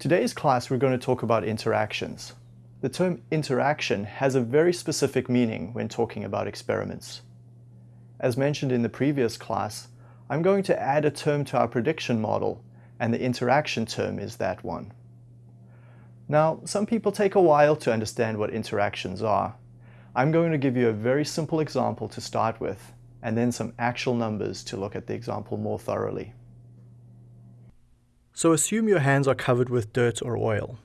Today's class we're going to talk about interactions. The term interaction has a very specific meaning when talking about experiments. As mentioned in the previous class, I'm going to add a term to our prediction model, and the interaction term is that one. Now, some people take a while to understand what interactions are. I'm going to give you a very simple example to start with, and then some actual numbers to look at the example more thoroughly. So assume your hands are covered with dirt or oil.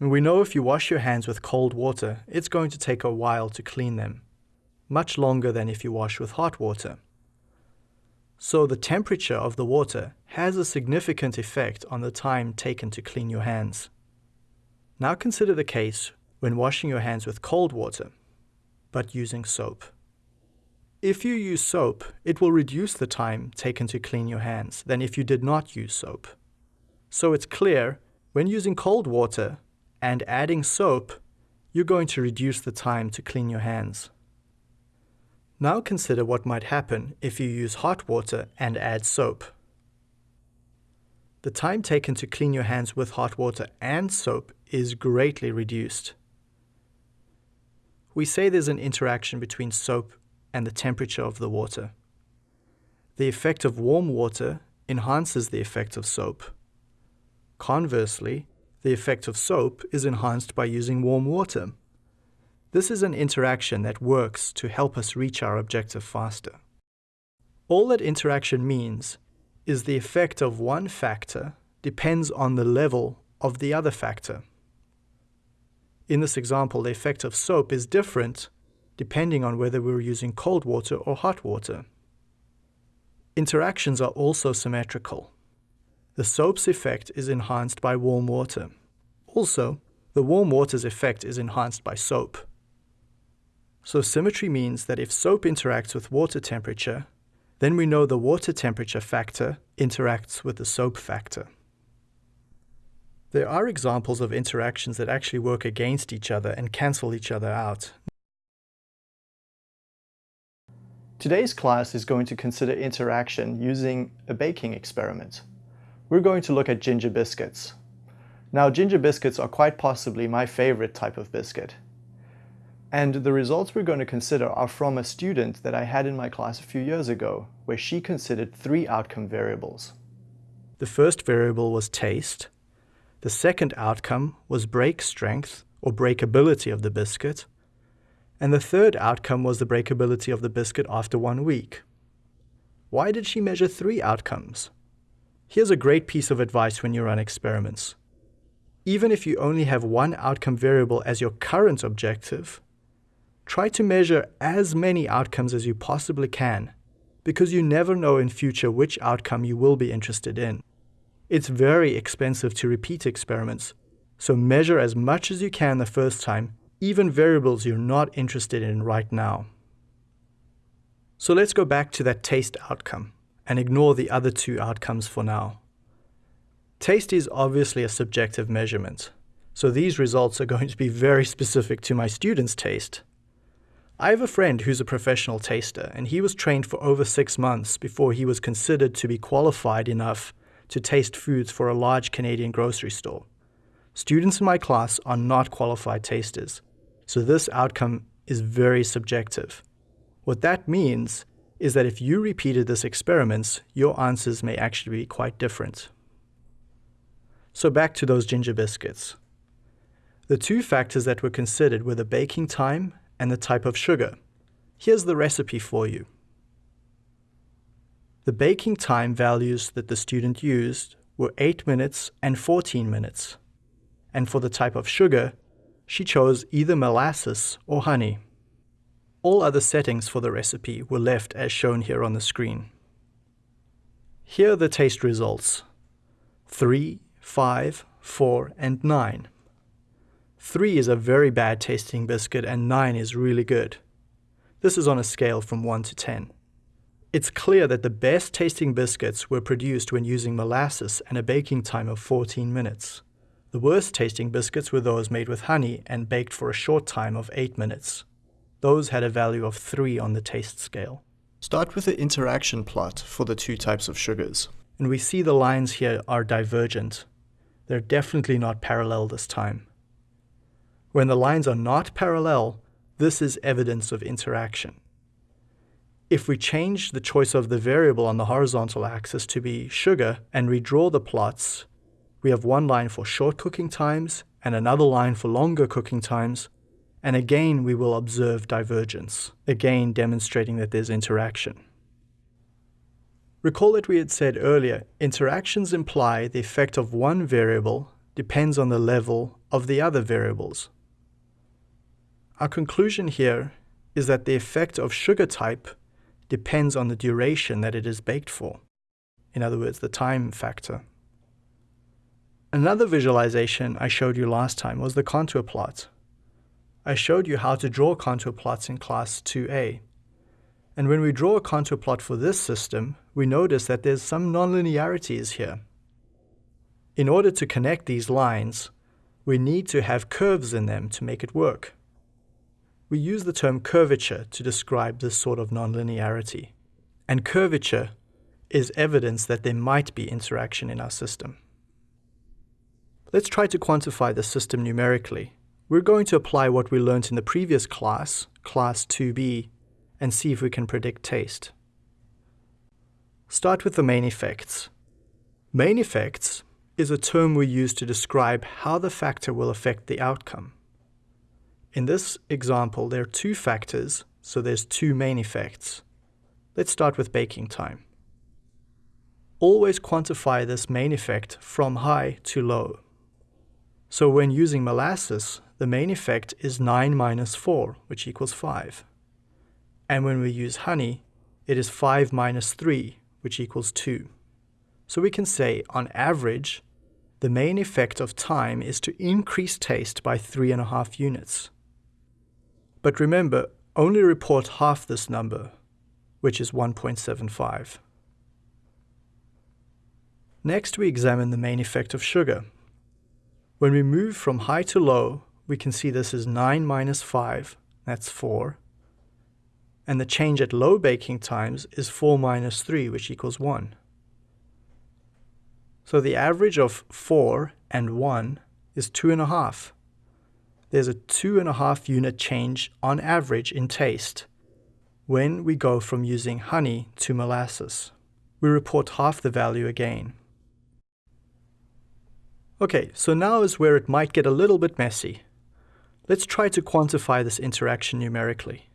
And we know if you wash your hands with cold water, it's going to take a while to clean them, much longer than if you wash with hot water. So the temperature of the water has a significant effect on the time taken to clean your hands. Now consider the case when washing your hands with cold water, but using soap. If you use soap, it will reduce the time taken to clean your hands than if you did not use soap. So it's clear, when using cold water and adding soap, you're going to reduce the time to clean your hands. Now consider what might happen if you use hot water and add soap. The time taken to clean your hands with hot water and soap is greatly reduced. We say there's an interaction between soap and the temperature of the water. The effect of warm water enhances the effect of soap. Conversely, the effect of soap is enhanced by using warm water. This is an interaction that works to help us reach our objective faster. All that interaction means is the effect of one factor depends on the level of the other factor. In this example, the effect of soap is different depending on whether we're using cold water or hot water. Interactions are also symmetrical. The soap's effect is enhanced by warm water. Also, the warm water's effect is enhanced by soap. So symmetry means that if soap interacts with water temperature, then we know the water temperature factor interacts with the soap factor. There are examples of interactions that actually work against each other and cancel each other out. Today's class is going to consider interaction using a baking experiment we're going to look at ginger biscuits. Now, ginger biscuits are quite possibly my favorite type of biscuit. And the results we're going to consider are from a student that I had in my class a few years ago, where she considered three outcome variables. The first variable was taste. The second outcome was break strength, or breakability of the biscuit. And the third outcome was the breakability of the biscuit after one week. Why did she measure three outcomes? Here's a great piece of advice when you run experiments. Even if you only have one outcome variable as your current objective, try to measure as many outcomes as you possibly can, because you never know in future which outcome you will be interested in. It's very expensive to repeat experiments, so measure as much as you can the first time, even variables you're not interested in right now. So let's go back to that taste outcome and ignore the other two outcomes for now. Taste is obviously a subjective measurement, so these results are going to be very specific to my students' taste. I have a friend who's a professional taster, and he was trained for over six months before he was considered to be qualified enough to taste foods for a large Canadian grocery store. Students in my class are not qualified tasters, so this outcome is very subjective. What that means is that if you repeated this experiment, your answers may actually be quite different. So back to those ginger biscuits. The two factors that were considered were the baking time and the type of sugar. Here's the recipe for you. The baking time values that the student used were 8 minutes and 14 minutes. And for the type of sugar, she chose either molasses or honey. All other settings for the recipe were left as shown here on the screen. Here are the taste results. 3, 5, 4, and 9. 3 is a very bad tasting biscuit and 9 is really good. This is on a scale from 1 to 10. It's clear that the best tasting biscuits were produced when using molasses and a baking time of 14 minutes. The worst tasting biscuits were those made with honey and baked for a short time of 8 minutes. Those had a value of 3 on the taste scale. Start with the interaction plot for the two types of sugars. And we see the lines here are divergent. They're definitely not parallel this time. When the lines are not parallel, this is evidence of interaction. If we change the choice of the variable on the horizontal axis to be sugar and redraw the plots, we have one line for short cooking times and another line for longer cooking times, and again we will observe divergence, again demonstrating that there's interaction. Recall that we had said earlier, interactions imply the effect of one variable depends on the level of the other variables. Our conclusion here is that the effect of sugar type depends on the duration that it is baked for. In other words, the time factor. Another visualization I showed you last time was the contour plot. I showed you how to draw contour plots in class 2a. And when we draw a contour plot for this system, we notice that there's some nonlinearities here. In order to connect these lines, we need to have curves in them to make it work. We use the term curvature to describe this sort of nonlinearity. And curvature is evidence that there might be interaction in our system. Let's try to quantify the system numerically. We're going to apply what we learned in the previous class, class 2b, and see if we can predict taste. Start with the main effects. Main effects is a term we use to describe how the factor will affect the outcome. In this example, there are two factors, so there's two main effects. Let's start with baking time. Always quantify this main effect from high to low. So when using molasses, the main effect is 9 minus 4, which equals 5. And when we use honey, it is 5 minus 3, which equals 2. So we can say, on average, the main effect of time is to increase taste by 3.5 units. But remember, only report half this number, which is 1.75. Next, we examine the main effect of sugar. When we move from high to low, we can see this is 9 minus 5, that's 4. And the change at low baking times is 4 minus 3, which equals 1. So the average of 4 and 1 is 2.5 there's a two and a half unit change on average in taste when we go from using honey to molasses. We report half the value again. Okay, so now is where it might get a little bit messy. Let's try to quantify this interaction numerically.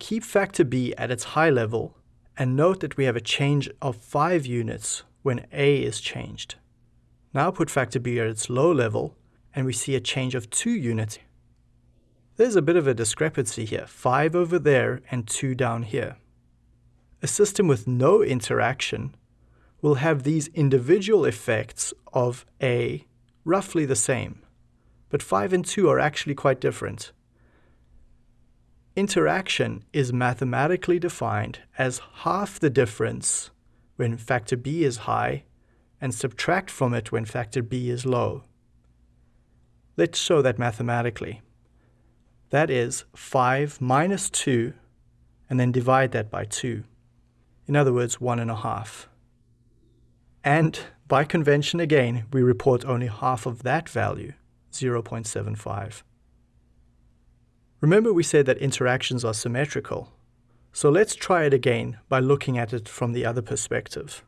Keep factor B at its high level and note that we have a change of 5 units when A is changed. Now put factor B at its low level and we see a change of 2 units. There's a bit of a discrepancy here, 5 over there and 2 down here. A system with no interaction will have these individual effects of A roughly the same, but 5 and 2 are actually quite different. Interaction is mathematically defined as half the difference when factor B is high and subtract from it when factor B is low. Let's show that mathematically. That is 5 minus 2, and then divide that by 2. In other words, 1 and a half. And by convention again, we report only half of that value, 0.75. Remember we said that interactions are symmetrical. So let's try it again by looking at it from the other perspective.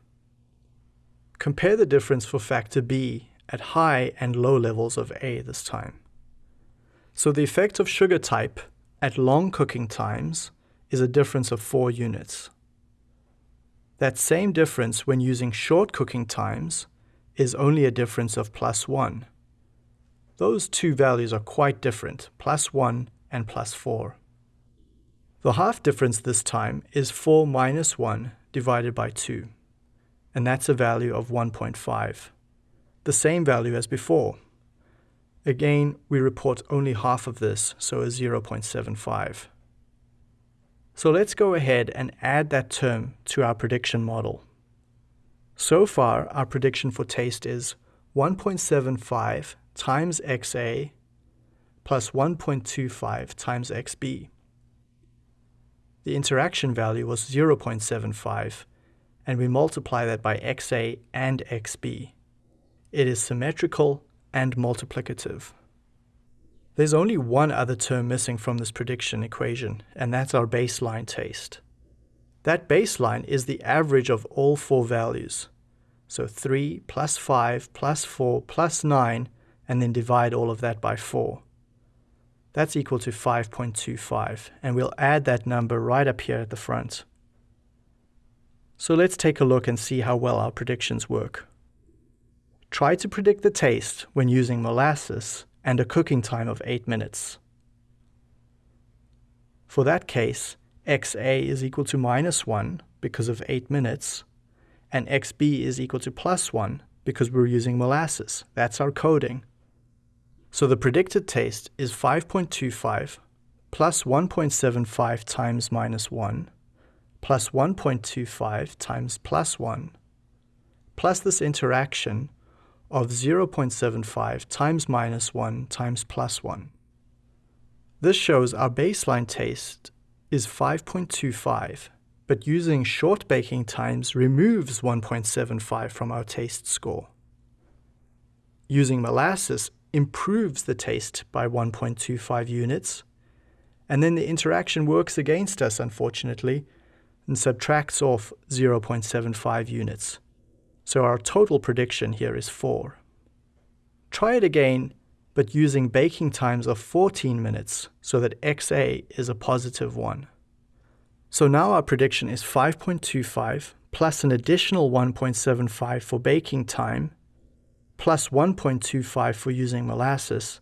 Compare the difference for factor b at high and low levels of A this time. So the effect of sugar type at long cooking times is a difference of 4 units. That same difference when using short cooking times is only a difference of plus 1. Those two values are quite different, plus 1 and plus 4. The half difference this time is 4 minus 1 divided by 2, and that's a value of 1.5 the same value as before. Again, we report only half of this, so a 0.75. So let's go ahead and add that term to our prediction model. So far, our prediction for taste is 1.75 times XA plus 1.25 times XB. The interaction value was 0.75, and we multiply that by XA and XB it is symmetrical and multiplicative. There's only one other term missing from this prediction equation, and that's our baseline taste. That baseline is the average of all four values. So 3 plus 5 plus 4 plus 9, and then divide all of that by 4. That's equal to 5.25, and we'll add that number right up here at the front. So let's take a look and see how well our predictions work. Try to predict the taste when using molasses and a cooking time of 8 minutes. For that case, xa is equal to minus 1 because of 8 minutes, and xb is equal to plus 1 because we're using molasses. That's our coding. So the predicted taste is 5.25 plus 1.75 times minus 1 plus 1.25 times plus 1 plus this interaction of 0.75 times minus 1 times plus 1. This shows our baseline taste is 5.25, but using short baking times removes 1.75 from our taste score. Using molasses improves the taste by 1.25 units, and then the interaction works against us, unfortunately, and subtracts off 0.75 units. So our total prediction here is 4. Try it again, but using baking times of 14 minutes so that XA is a positive 1. So now our prediction is 5.25 plus an additional 1.75 for baking time, plus 1.25 for using molasses,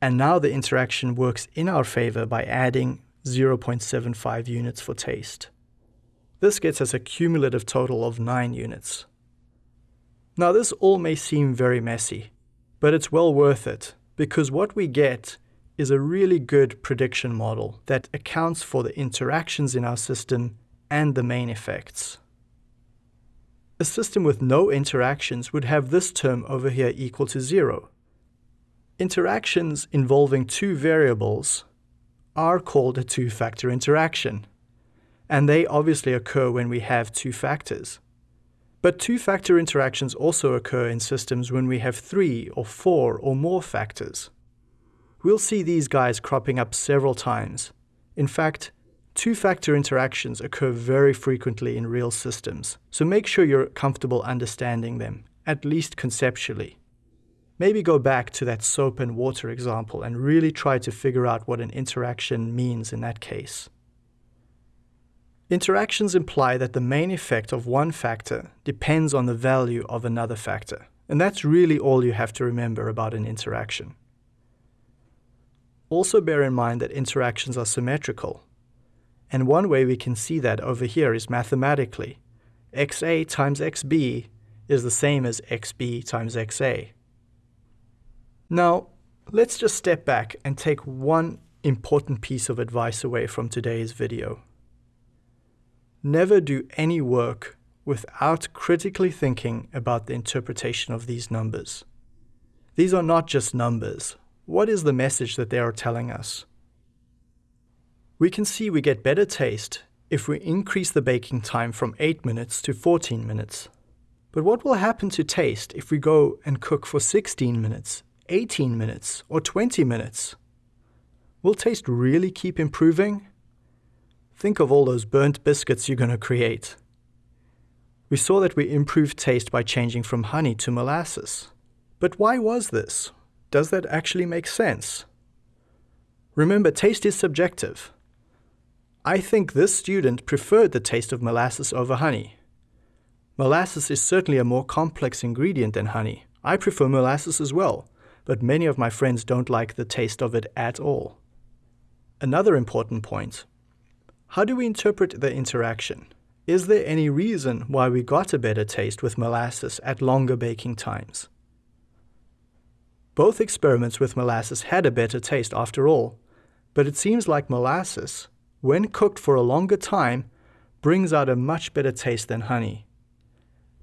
and now the interaction works in our favor by adding 0.75 units for taste. This gets us a cumulative total of 9 units. Now, this all may seem very messy, but it's well worth it because what we get is a really good prediction model that accounts for the interactions in our system and the main effects. A system with no interactions would have this term over here equal to zero. Interactions involving two variables are called a two-factor interaction, and they obviously occur when we have two factors. But two-factor interactions also occur in systems when we have three or four or more factors. We'll see these guys cropping up several times. In fact, two-factor interactions occur very frequently in real systems, so make sure you're comfortable understanding them, at least conceptually. Maybe go back to that soap and water example and really try to figure out what an interaction means in that case. Interactions imply that the main effect of one factor depends on the value of another factor. And that's really all you have to remember about an interaction. Also bear in mind that interactions are symmetrical. And one way we can see that over here is mathematically. xa times xb is the same as xb times xa. Now, let's just step back and take one important piece of advice away from today's video. Never do any work without critically thinking about the interpretation of these numbers. These are not just numbers. What is the message that they are telling us? We can see we get better taste if we increase the baking time from 8 minutes to 14 minutes. But what will happen to taste if we go and cook for 16 minutes, 18 minutes, or 20 minutes? Will taste really keep improving? Think of all those burnt biscuits you're going to create. We saw that we improved taste by changing from honey to molasses. But why was this? Does that actually make sense? Remember, taste is subjective. I think this student preferred the taste of molasses over honey. Molasses is certainly a more complex ingredient than honey. I prefer molasses as well, but many of my friends don't like the taste of it at all. Another important point how do we interpret the interaction? Is there any reason why we got a better taste with molasses at longer baking times? Both experiments with molasses had a better taste after all, but it seems like molasses, when cooked for a longer time, brings out a much better taste than honey.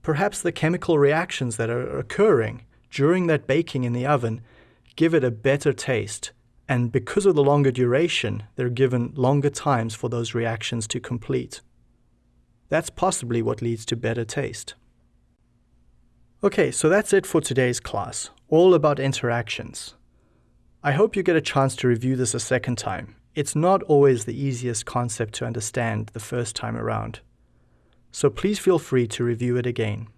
Perhaps the chemical reactions that are occurring during that baking in the oven give it a better taste and because of the longer duration, they're given longer times for those reactions to complete. That's possibly what leads to better taste. Okay, so that's it for today's class, all about interactions. I hope you get a chance to review this a second time. It's not always the easiest concept to understand the first time around. So please feel free to review it again.